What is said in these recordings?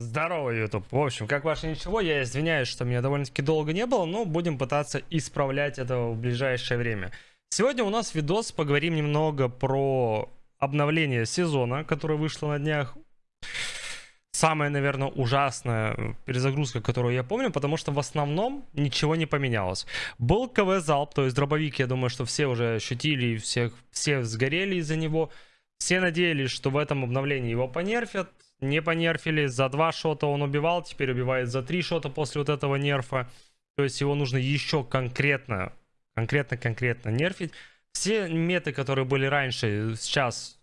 Здорово, YouTube. В общем, как ваше ничего, я извиняюсь, что меня довольно-таки долго не было, но будем пытаться исправлять это в ближайшее время. Сегодня у нас видос, поговорим немного про обновление сезона, которое вышло на днях. Самая, наверное, ужасная перезагрузка, которую я помню, потому что в основном ничего не поменялось. Был КВ Залп, то есть дробовик, я думаю, что все уже ощутили, всех, все сгорели из-за него. Все надеялись, что в этом обновлении его понерфят, не понерфили, за два шота он убивал, теперь убивает за три шота после вот этого нерфа. То есть его нужно еще конкретно, конкретно-конкретно нерфить. Все меты, которые были раньше, сейчас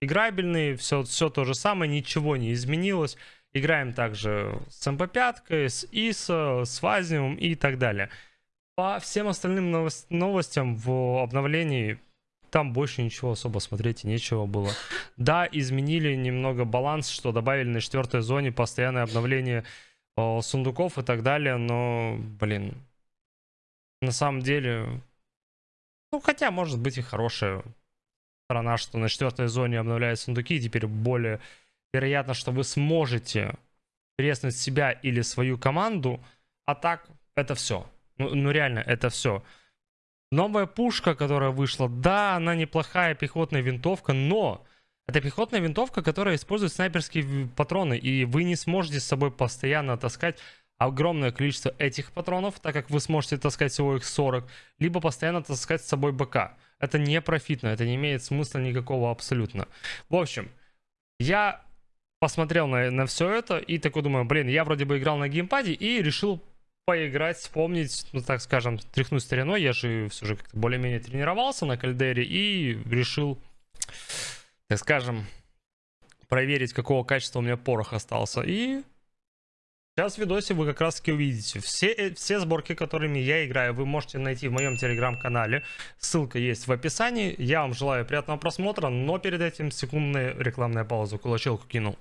играбельные, все, все то же самое, ничего не изменилось. Играем также с MP5, с ISO, с Вазиум и так далее. По всем остальным новостям в обновлении там больше ничего особо смотреть и нечего было. Да, изменили немного баланс, что добавили на четвертой зоне постоянное обновление о, сундуков и так далее, но, блин, на самом деле, ну, хотя, может быть, и хорошая сторона, что на четвертой зоне обновляют сундуки, и теперь более вероятно, что вы сможете преснуть себя или свою команду, а так, это все. Ну, ну реально, это все. Новая пушка, которая вышла, да, она неплохая пехотная винтовка, но это пехотная винтовка, которая использует снайперские патроны, и вы не сможете с собой постоянно таскать огромное количество этих патронов, так как вы сможете таскать всего их 40, либо постоянно таскать с собой БК. Это не профитно, это не имеет смысла никакого абсолютно. В общем, я посмотрел на, на все это и такой думаю, блин, я вроде бы играл на геймпаде и решил поиграть, вспомнить, ну так скажем, тряхнуть стариной. Я же все же как-то более-менее тренировался на кальдере и решил, так скажем, проверить, какого качества у меня порох остался. И сейчас в видосе вы как раз таки увидите. Все, э, все сборки, которыми я играю, вы можете найти в моем телеграм-канале. Ссылка есть в описании. Я вам желаю приятного просмотра, но перед этим секундная рекламная пауза. Кулачелку кинул.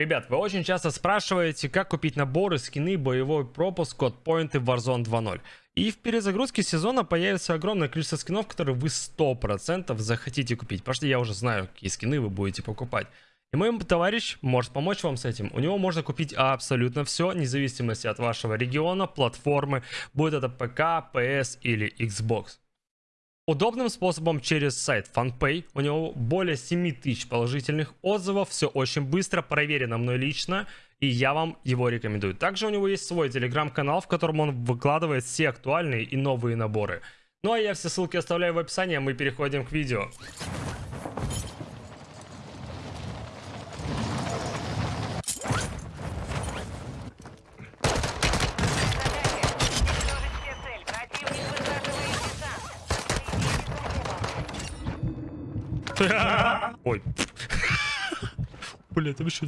Ребят, вы очень часто спрашиваете, как купить наборы, скины, боевой пропуск, код поинты в Warzone 2.0. И в перезагрузке сезона появится огромное количество скинов, которые вы 100% захотите купить. Потому что я уже знаю, какие скины вы будете покупать. И мой товарищ может помочь вам с этим. У него можно купить абсолютно все, вне зависимости от вашего региона, платформы, будет это ПК, PS или Xbox. Удобным способом через сайт FunPay. У него более 7000 положительных отзывов. Все очень быстро, проверено мной лично. И я вам его рекомендую. Также у него есть свой телеграм-канал, в котором он выкладывает все актуальные и новые наборы. Ну а я все ссылки оставляю в описании, а мы переходим к видео. Ой. Бля, там еще...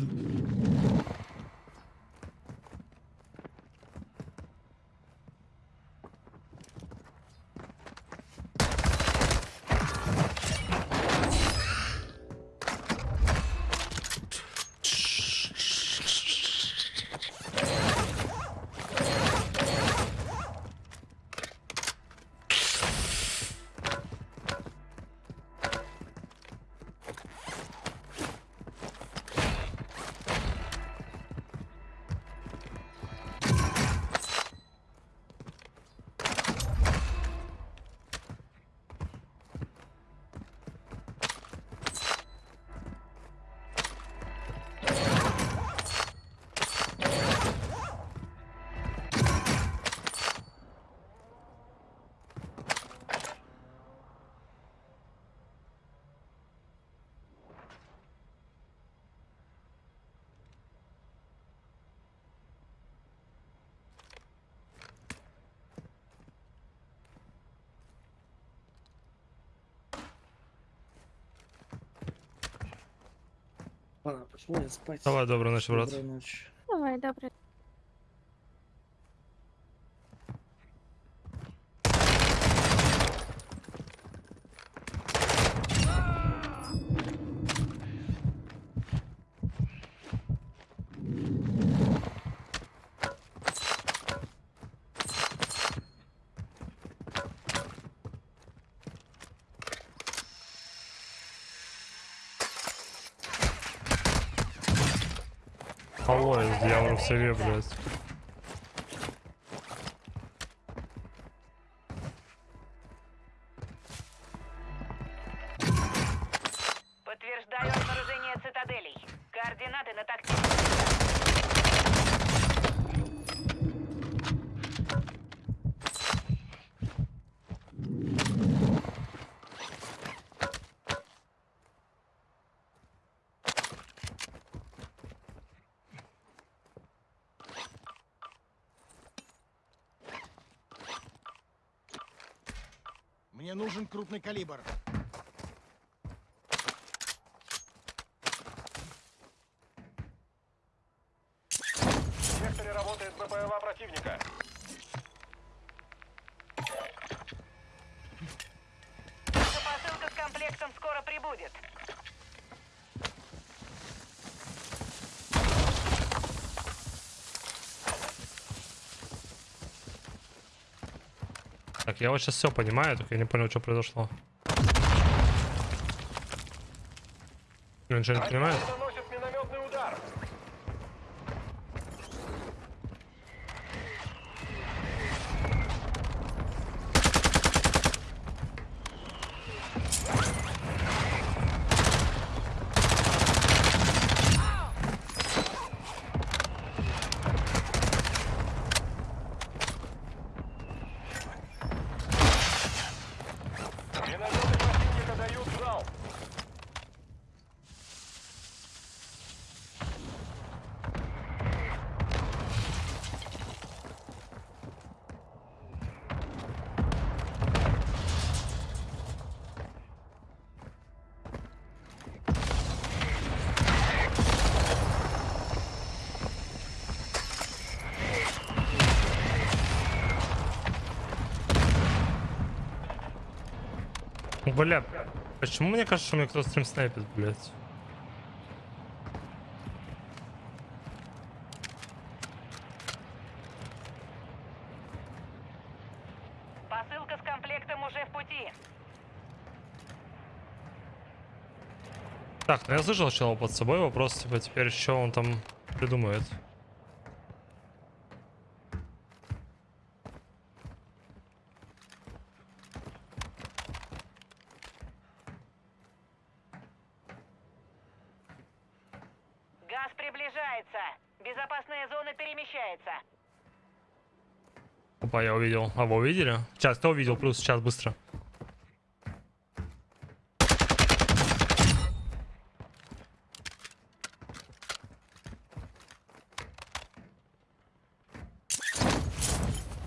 Ладно, пошел я спать. Давай, доброй ночи, брат. Доброй ночи. Давай, добре. Алло. Поезд, дьявол в себе, блядь. Мне нужен крупный калибр. В секторе работает БПЛА противника. Посылка с комплектом скоро прибудет. Так, я вот сейчас все понимаю, только я не понял, что произошло. Ничего не понимаю? Бля, почему мне кажется, что мне кто-то стрим снайпит, блядь? Посылка с комплектом уже в пути. Так, ну я слышал чела под собой, вопрос, типа, теперь что он там придумает? А вы увидели? Сейчас, кто увидел? Плюс, сейчас, быстро.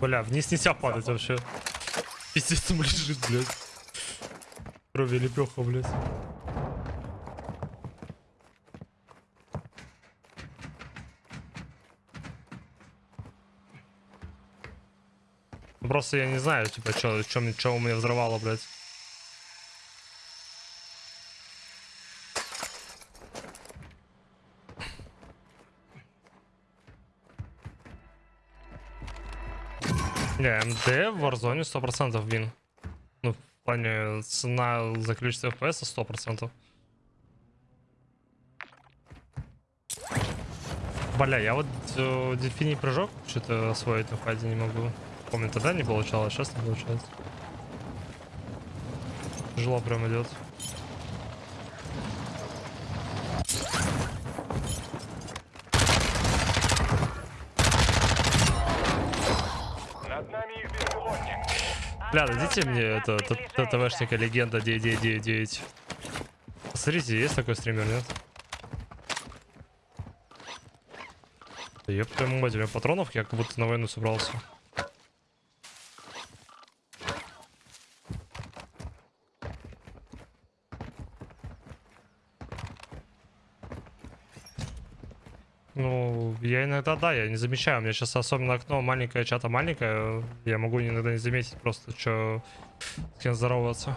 Бля, вниз нельзя падать вообще. Пиздец, там лежит, блядь. Крови лепеха, блядь. Просто я не знаю, типа, что, что, что у меня взрывало, блядь. Не, МД в Warzone 100% вин. Ну, в плане цена за количество FPS 100%. Бля, я вот э, дельфиний прыжок что-то освоить на фазе не могу. Помню, тогда не получалось, сейчас не получается. Тяжело прям идет. Бля, дадите мне это, ТТВшника легенда 9999. Смотрите, есть такой стример, нет? Да Ёб твою мать, у меня патронов, я как будто на войну собрался. Ну, я иногда, да, я не замечаю. У меня сейчас особенно окно маленькое, чата маленькое. Я могу иногда не заметить просто, что с кем здороваться.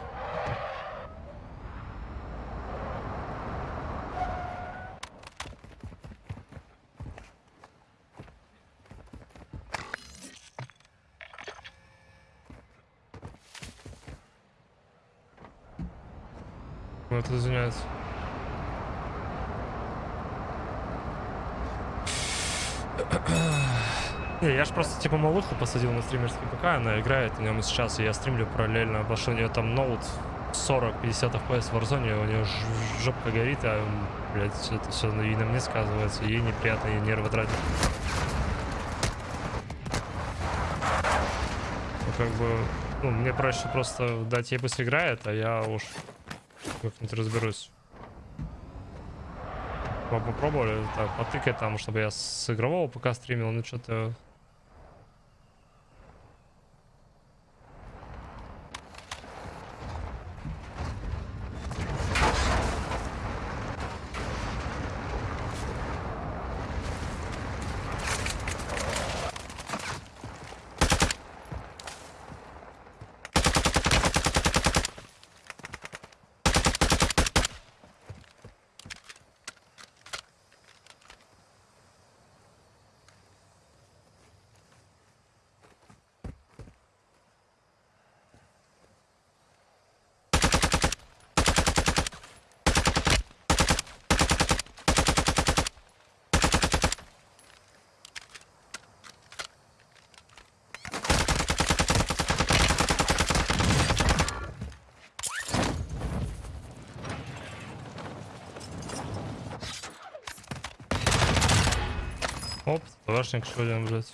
Ну, это извиняюсь. Не, я ж просто типа малуху посадил на стримерский ПК, она играет на нем сейчас, и я стримлю параллельно, потому что у нее там ноут 40-50 FPS в Warzone, у нее жопка горит, а, блядь, это все и на мне сказывается, ей неприятно, ей нервы тратит. Ну, как бы, ну, мне проще просто дать ей пусть играет, а я уж как-нибудь разберусь. По- Попробовали так потыкать там, чтобы я с игрового ПК стримил, ну что-то... Товарищник еще один, блядь.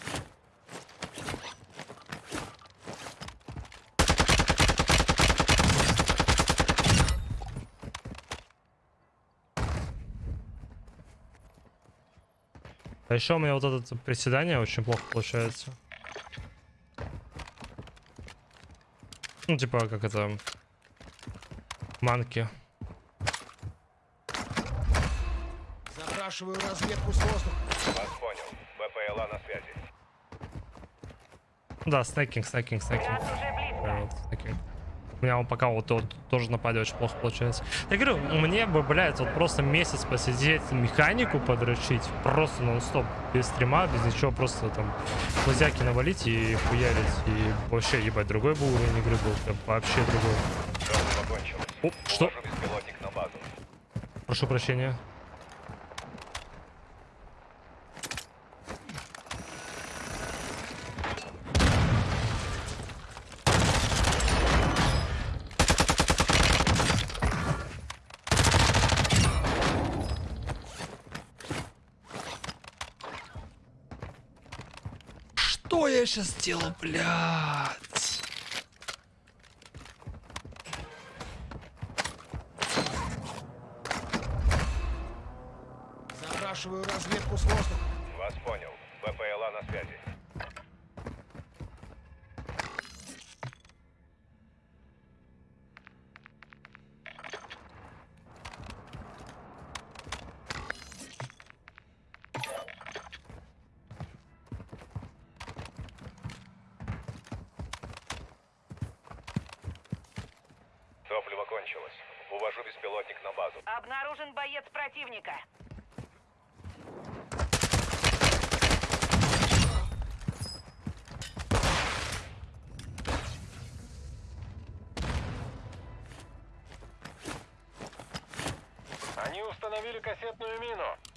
А еще у меня вот это приседание очень плохо получается. Ну, типа, как это... Манки. Запрашиваю разведку с воздуха. Вас понял. БПЛА на связи. Да. Да, вот таким. У меня он пока вот, вот тоже нападе очень плохо получается. Я говорю, мне бы, блядь, вот просто месяц посидеть, механику подрочить, просто нон-стоп, без стрима, без ничего, просто там лазяки навалить и хуярить, и вообще, ебать, другой бы уровень игры был, прям вообще другой. О, что? Прошу прощения. Что я сейчас сделал, блядь? Запрашиваю разведку с воздуха. Вас понял. БПЛА на связи. Обнаружен боец противника. Они установили кассетную мину.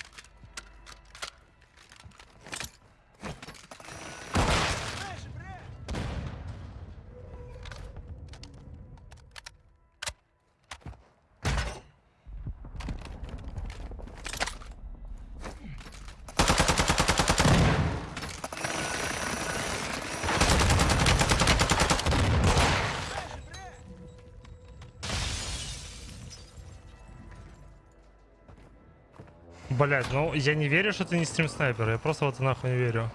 Блять, ну я не верю, что ты не стрим снайпер. Я просто вот нахуй не верю.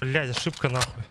Блять, ошибка нахуй.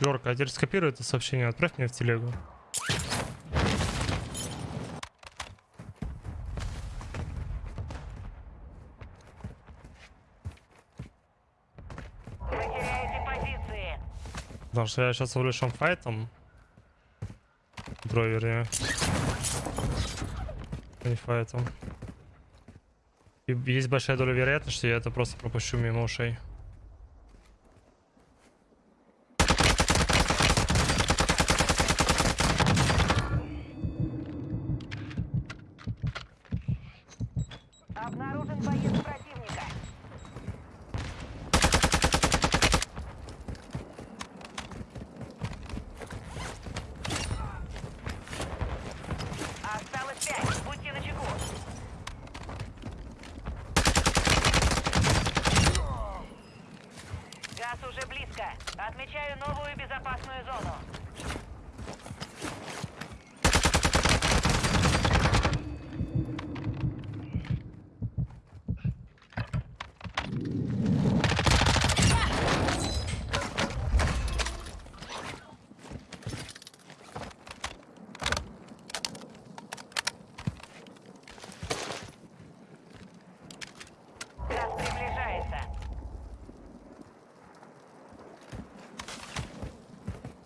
Йорка, а теперь скопируй это сообщение, отправь мне в телегу. Потому что я сейчас увлечен файтом. Дровере. а Не файтом. Есть большая доля вероятности, что я это просто пропущу мимо ушей.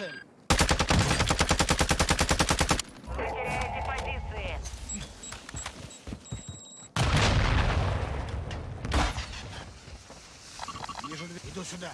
цель. Вы теряете позиции. Вижу дверь. Иду сюда.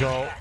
go.